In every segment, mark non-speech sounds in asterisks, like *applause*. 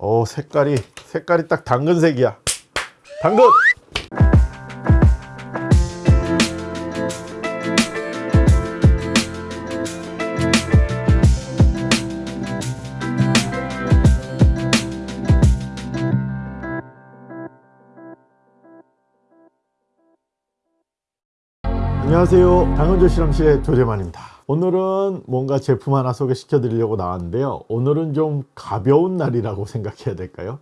어 색깔이 색깔이 딱 당근색이야. 당근! 안녕하세요. 당근조 실험실의 조재만입니다 오늘은 뭔가 제품 하나 소개시켜 드리려고 나왔는데요. 오늘은 좀 가벼운 날이라고 *laughs* 생각해야 될까요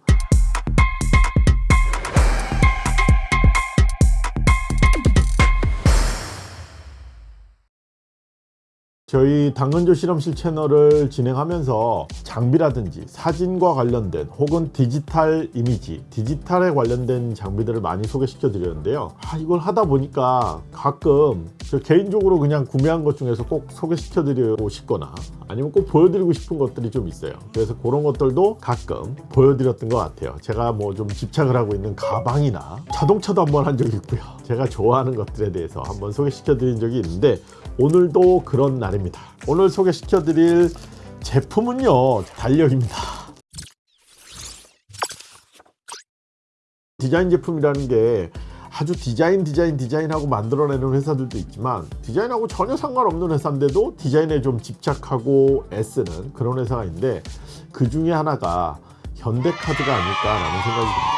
저희 당근조 실험실 채널을 진행하면서 장비라든지 사진과 관련된 혹은 디지털 이미지, 디지털에 관련된 장비들을 많이 소개시켜 드렸는데요. 아, 이걸 하다 보니까 가끔 저 개인적으로 그냥 구매한 것 중에서 꼭 소개시켜 드리고 싶거나 아니면 꼭 보여드리고 싶은 것들이 좀 있어요. 그래서 그런 것들도 가끔 보여드렸던 것 같아요. 제가 뭐 좀 집착을 하고 있는 가방이나 자동차도 한번 한 적이 있고요. 제가 좋아하는 것들에 대해서 한번 소개시켜 드린 적이 있는데 오늘도 그런 날 입니다. 오늘 소개시켜 드릴 제품은요 달력입니다. 디자인 제품이라는 게 아주 디자인 디자인 디자인하고 만들어내는 회사들도 있지만 디자인하고 전혀 상관없는 회사인데도 디자인에 좀 집착하고 애쓰는 그런 회사가 있는데 그 중에 하나가 현대카드가 아닐까라는 생각이 듭니다.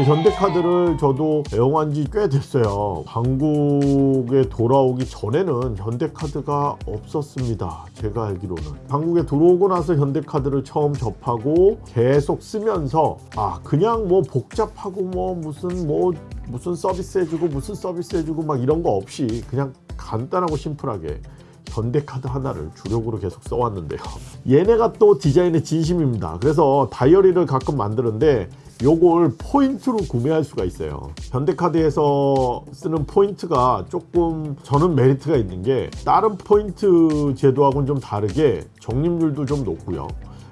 현대카드를 저도 애용한 지 꽤 됐어요. 한국에 돌아오기 전에는 현대카드가 없었습니다. 제가 알기로는. 한국에 들어오고 나서 현대카드를 처음 접하고 계속 쓰면서 아 그냥 뭐 복잡하고 뭐 무슨 뭐 무슨 서비스 해주고 무슨 서비스 해주고 막 이런 거 없이 그냥 간단하고 심플하게 현대카드 하나를 주력으로 계속 써왔는데요. *laughs* 얘네가 또 디자인에 진심입니다. 그래서 다이어리를 가끔 만드는데 요걸 포인트로 구매할 수가 있어요. 현대카드에서 쓰는 포인트가 조금 저는 메리트가 있는 게 다른 포인트 제도하고는 좀 다르게 적립률도 좀 높고요.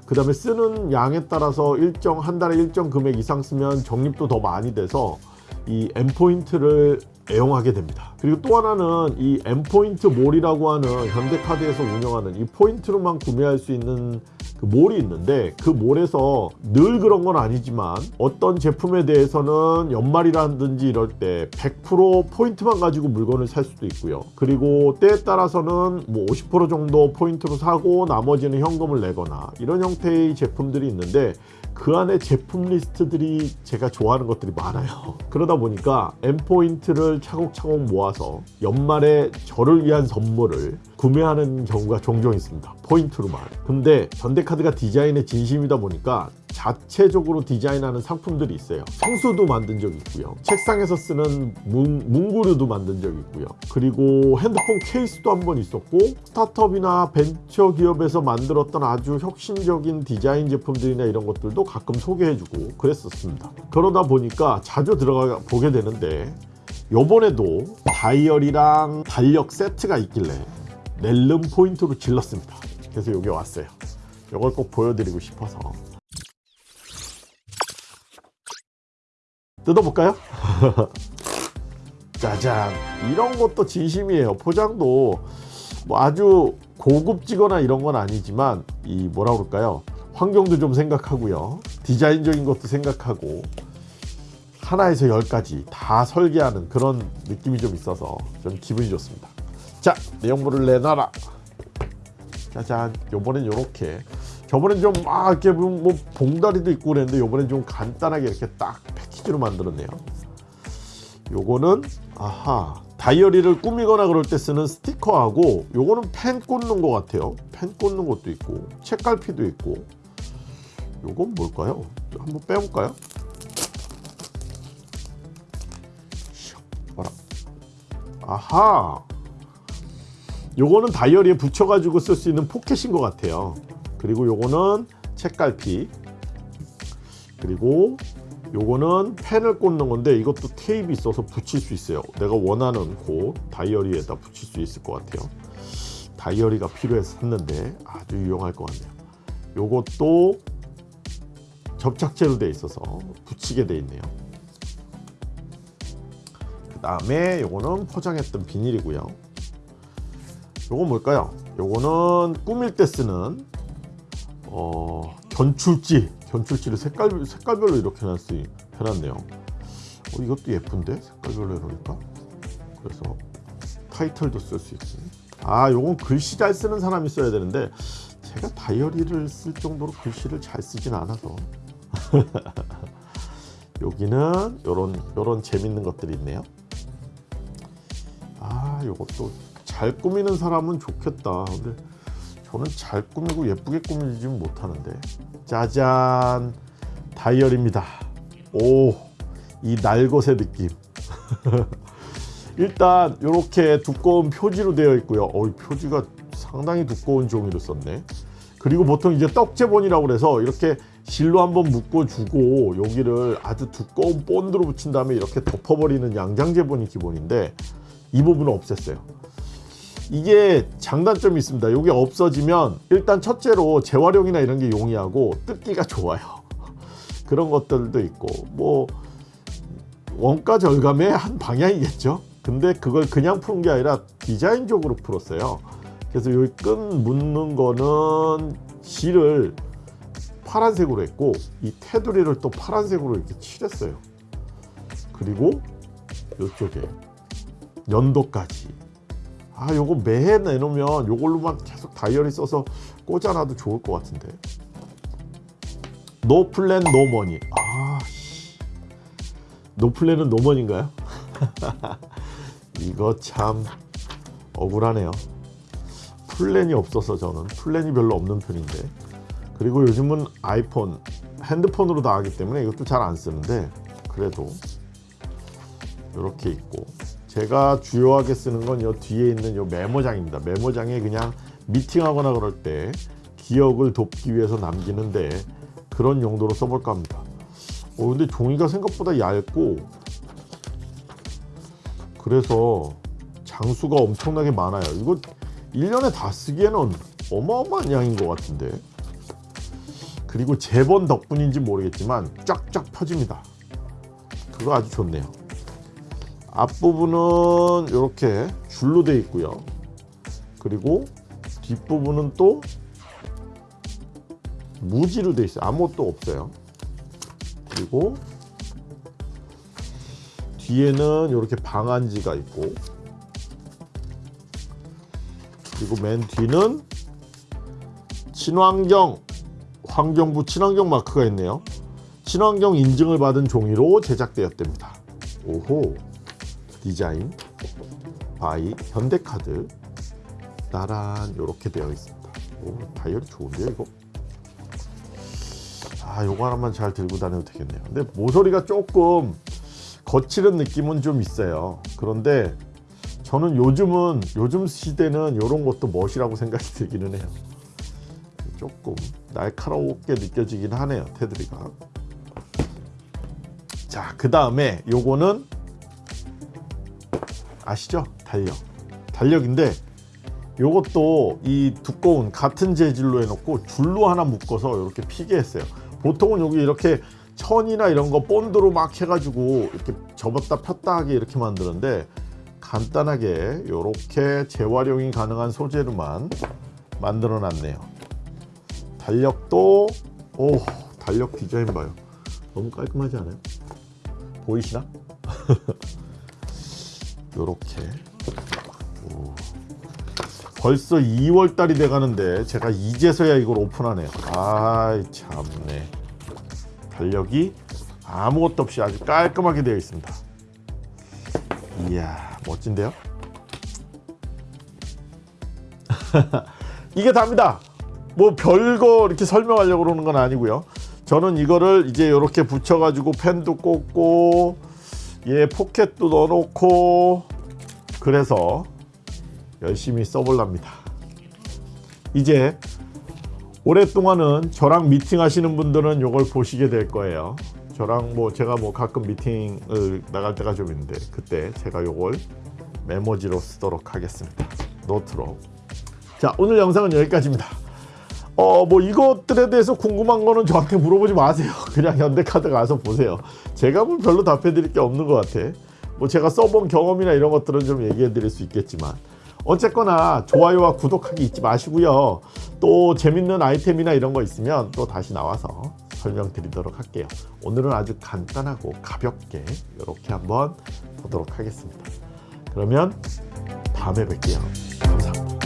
그 다음에 쓰는 양에 따라서 일정 한 달에 일정 금액 이상 쓰면 적립도 더 많이 돼서 이 M포인트를 애용하게 됩니다. 그리고 또 하나는 이 M포인트 몰이라고 하는 현대카드에서 운영하는 이 포인트로만 구매할 수 있는 그 몰이 있는데 그 몰에서 늘 그런 건 아니지만 어떤 제품에 대해서는 연말이라든지 이럴 때 100% 포인트만 가지고 물건을 살 수도 있고요. 그리고 때에 따라서는 뭐 50% 정도 포인트로 사고 나머지는 현금을 내거나 이런 형태의 제품들이 있는데 그 안에 제품 리스트들이 제가 좋아하는 것들이 많아요. 그러다 보니까 M포인트를 차곡차곡 모아서 연말에 저를 위한 선물을 구매하는 경우가 종종 있습니다. 포인트로만. 근데 현대카드가 디자인에 진심이다 보니까 자체적으로 디자인하는 상품들이 있어요. 생수도 만든 적이 있고요. 책상에서 쓰는 문, 문구류도 만든 적이 있고요. 그리고 핸드폰 케이스도 한 번 있었고 스타트업이나 벤처 기업에서 만들었던 아주 혁신적인 디자인 제품들이나 이런 것들도 가끔 소개해주고 그랬었습니다. 그러다 보니까 자주 들어가 보게 되는데 요번에도 다이어리랑 달력 세트가 있길래 낼름 포인트로 질렀습니다. 그래서 여기 왔어요. 이걸 꼭 보여드리고 싶어서 뜯어볼까요? *laughs* 짜잔. 이런 것도 진심이에요. 포장도 뭐 아주 고급지거나 이런 건 아니지만 이 뭐라 그럴까요? 환경도 좀 생각하고요. 디자인적인 것도 생각하고 하나에서 열까지 다 설계하는 그런 느낌이 좀 있어서 좀 기분이 좋습니다. 자 내용물을 내놔라. 짜잔. 요번엔 요렇게 저번엔 좀 막 이렇게 뭐 봉다리도 있고 그랬는데 요번엔 좀 간단하게 이렇게 딱 패키지로 만들었네요. 요거는 아하 다이어리를 꾸미거나 그럴 때 쓰는 스티커하고 요거는 펜 꽂는 것 같아요. 펜 꽂는 것도 있고 책갈피도 있고. 요건 뭘까요? 한번 빼볼까요? 봐라. 아하! 요거는 다이어리에 붙여가지고 쓸 수 있는 포켓인 것 같아요 그리고 요거는 책갈피. 그리고 요거는 펜을 꽂는 건데 이것도 테이프 있어서 붙일 수 있어요. 내가 원하는 곳 다이어리에다 붙일 수 있을 것 같아요. 다이어리가 필요해서 샀는데 아주 유용할 것 같네요. 요것도 접착제로 되어 있어서 붙이게 되어 있네요. 그 다음에 요거는 포장했던 비닐이고요. 요건 뭘까요? 요거는 꾸밀 때 쓰는 어, 견출지 견출지를 색깔 색깔별로 이렇게 해놨, 해놨네요. 어, 이것도 예쁜데 색깔별로 해놓으니까. 그래서 타이틀도 쓸 수 있고. 아, 요건 글씨 잘 쓰는 사람이 써야 되는데 제가 다이어리를 쓸 정도로 글씨를 잘 쓰진 않아서. *laughs* 여기는 요런 요런 재밌는 것들이 있네요. 아, 요것도 잘 꾸미는 사람은 좋겠다. 근데 저는 잘 꾸미고 예쁘게 꾸미지는 못하는데. 짜잔, 다이어리입니다. 오, 이 날것의 느낌. *laughs* 일단 이렇게 두꺼운 표지로 되어 있고요. 어, 이 표지가 상당히 두꺼운 종이로 썼네. 그리고 보통 이제 떡제본이라고 그래서 이렇게 실로 한번 묶어주고 여기를 아주 두꺼운 본드로 붙인 다음에 이렇게 덮어버리는 양장제본이 기본인데 이 부분은 없앴어요. 이게 장단점이 있습니다. 이게 없어지면 일단 첫째로 재활용이나 이런 게 용이하고 뜯기가 좋아요. *laughs* 그런 것들도 있고 뭐 원가 절감의 한 방향이겠죠. 근데 그걸 그냥 푸는 게 아니라 디자인적으로 풀었어요. 그래서 여기 끈 묶는 거는 실을 파란색으로 했고 이 테두리를 또 파란색으로 이렇게 칠했어요. 그리고 이쪽에 연도까지. 아 요거 매해 내놓으면 요걸로만 계속 다이어리 써서 꽂아놔도 좋을 것 같은데. No plan no money. 아, 씨. No plan은 no money인가요? 이거 참 억울하네요. 플랜이 없어서 저는 플랜이 별로 없는 편인데 그리고 요즘은 아이폰 핸드폰으로 다 하기 때문에 이것도 잘 안 쓰는데 그래도 이렇게 있고 제가 주요하게 쓰는 건 이 뒤에 있는 이 메모장입니다. 메모장에 그냥 미팅하거나 그럴 때 기억을 돕기 위해서 남기는데 그런 용도로 써볼까 합니다. 어, 근데 종이가 생각보다 얇고 그래서 장수가 엄청나게 많아요. 이거 1년에 다 쓰기에는 어마어마한 양인 것 같은데 그리고 제본 덕분인지 모르겠지만 쫙쫙 펴집니다. 그거 아주 좋네요. 앞부분은 이렇게 줄로 되어 있고요. 그리고 뒷부분은 또 무지로 되어 있어요. 아무것도 없어요. 그리고 뒤에는 이렇게 방안지가 있고 그리고 맨 뒤는 친환경 환경부 친환경 마크가 있네요. 친환경 인증을 받은 종이로 제작되었답니다. 오호 Design by 현대카드 따란 이렇게 되어 있습니다. 오 다이어리 좋은데요 이거? 아 요거 하나만 잘 들고 다녀도 되겠네요. 근데 모서리가 조금 거칠은 느낌은 좀 있어요. 그런데 저는 요즘은 요즘 시대는 이런 것도 멋이라고 생각이 들기는 해요. 조금 날카롭게 느껴지긴 하네요. 테두리가. 자, 그 다음에 요거는 아시죠? 달력. 달력인데 요것도 이 두꺼운 같은 재질로 해놓고 줄로 하나 묶어서 이렇게 피게 했어요. 보통은 여기 이렇게 천이나 이런 거 본드로 막 해가지고 이렇게 접었다 폈다 하게 이렇게 만드는데 간단하게 이렇게 재활용이 가능한 소재로만 만들어 놨네요. 달력도 오 달력 디자인 봐요. 너무 깔끔하지 않아요? 보이시나? *laughs* 요렇게 오. 벌써 2월 달이 돼 가는데 제가 이제서야 이걸 오픈하네요. 아이 참네. 달력이 아무것도 없이 아주 깔끔하게 되어 있습니다. 이야 멋진데요? *laughs* 이게 답니다. 뭐 별거 이렇게 설명하려고 그러는 건 아니고요. 저는 이거를 이제 이렇게 붙여가지고 펜도 꽂고 얘 포켓도 넣어놓고 그래서 열심히 써볼랍니다. 이제 오랫동안은 저랑 미팅 하시는 분들은 이걸 보시게 될 거예요. 저랑 뭐 제가 뭐 가끔 미팅을 나갈 때가 좀 있는데 그때 제가 이걸 메모지로 쓰도록 하겠습니다. 노트로. 자 오늘 영상은 여기까지입니다. 어 뭐 이것들에 대해서 궁금한 거는 저한테 물어보지 마세요. *laughs* 그냥 현대카드 가서 보세요. 제가 뭐 별로 답해 드릴 게 없는 것 같아. 뭐 제가 써본 경험이나 이런 것들은 좀 얘기해 드릴 수 있겠지만 어쨌거나 좋아요와 구독하기 잊지 마시고요. 또 재밌는 아이템이나 이런 거 있으면 또 다시 나와서 설명드리도록 할게요. 오늘은 아주 간단하고 가볍게 이렇게 한번 보도록 하겠습니다. 그러면 다음에 뵐게요. 감사합니다.